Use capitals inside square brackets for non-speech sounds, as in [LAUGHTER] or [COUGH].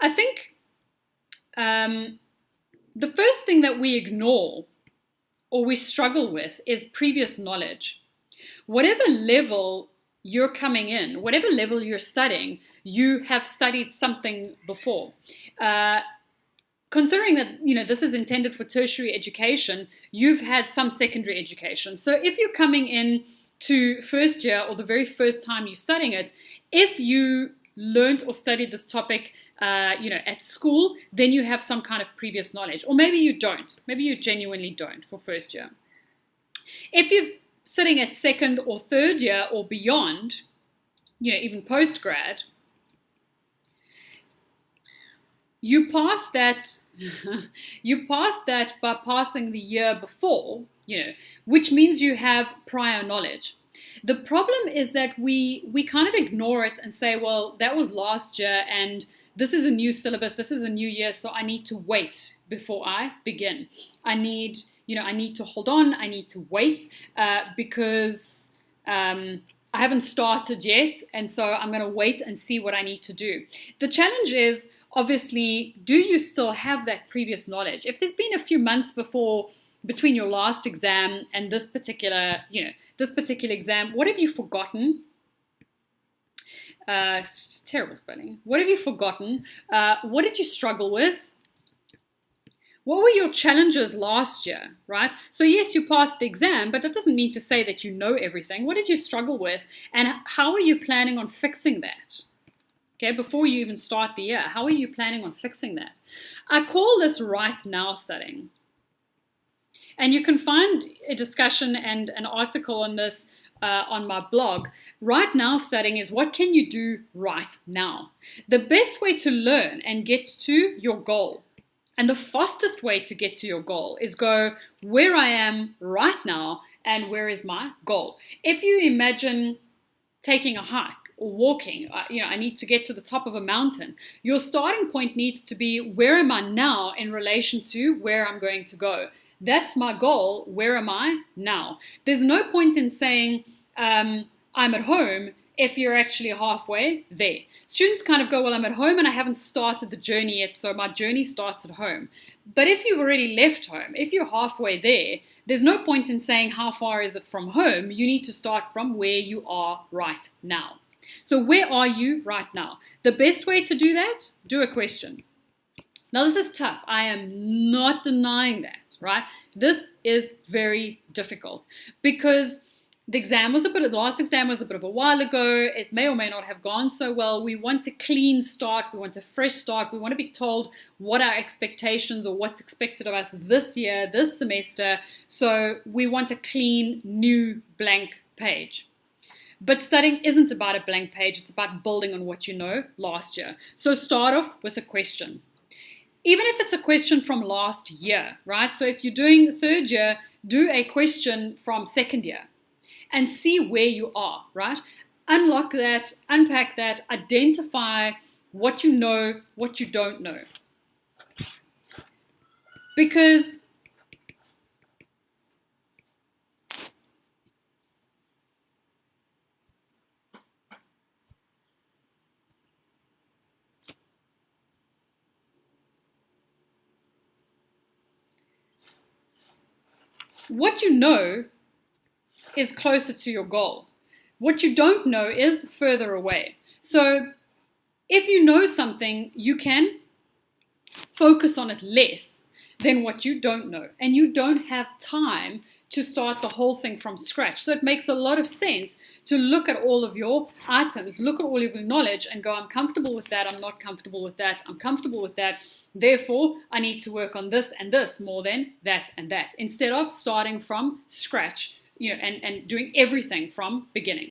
I think um, the first thing that we ignore or we struggle with is previous knowledge. Whatever level you're coming in, whatever level you're studying, you have studied something before. Uh, considering that you know this is intended for tertiary education, you've had some secondary education. So if you're coming in to first year or the very first time you're studying it, if you learned or studied this topic uh, you know, at school, then you have some kind of previous knowledge. Or maybe you don't. Maybe you genuinely don't for first year. If you're sitting at second or third year or beyond, you know, even post grad, you pass that [LAUGHS] you pass that by passing the year before, you know, which means you have prior knowledge. The problem is that we we kind of ignore it and say, well, that was last year and this is a new syllabus, this is a new year, so I need to wait before I begin. I need, you know, I need to hold on, I need to wait uh, because um, I haven't started yet, and so I'm going to wait and see what I need to do. The challenge is obviously, do you still have that previous knowledge? If there's been a few months before between your last exam and this particular, you know, this particular exam, what have you forgotten? Uh, terrible spelling. What have you forgotten? Uh, what did you struggle with? What were your challenges last year, right? So yes, you passed the exam, but that doesn't mean to say that you know everything. What did you struggle with? And how are you planning on fixing that? Okay, before you even start the year, how are you planning on fixing that? I call this right now studying. And you can find a discussion and an article on this uh, on my blog. Right now studying is what can you do right now? The best way to learn and get to your goal and the fastest way to get to your goal is go where I am right now and where is my goal. If you imagine taking a hike or walking, uh, you know, I need to get to the top of a mountain. Your starting point needs to be where am I now in relation to where I'm going to go. That's my goal. Where am I now? There's no point in saying, um, I'm at home if you're actually halfway there. Students kind of go, well, I'm at home and I haven't started the journey yet, so my journey starts at home. But if you've already left home, if you're halfway there, there's no point in saying how far is it from home. You need to start from where you are right now. So where are you right now? The best way to do that, do a question. Now this is tough. I am not denying that, right? This is very difficult because the exam was a bit, the last exam was a bit of a while ago. It may or may not have gone so well. We want a clean start. We want a fresh start. We want to be told what our expectations or what's expected of us this year, this semester. So we want a clean, new, blank page. But studying isn't about a blank page. It's about building on what you know last year. So start off with a question. Even if it's a question from last year, right? So if you're doing third year, do a question from second year and see where you are, right? Unlock that, unpack that, identify what you know, what you don't know. Because what you know is closer to your goal. What you don't know is further away. So if you know something, you can focus on it less than what you don't know. And you don't have time to start the whole thing from scratch. So it makes a lot of sense to look at all of your items, look at all of your knowledge and go, I'm comfortable with that, I'm not comfortable with that, I'm comfortable with that. Therefore, I need to work on this and this more than that and that. Instead of starting from scratch you know, and, and doing everything from beginning.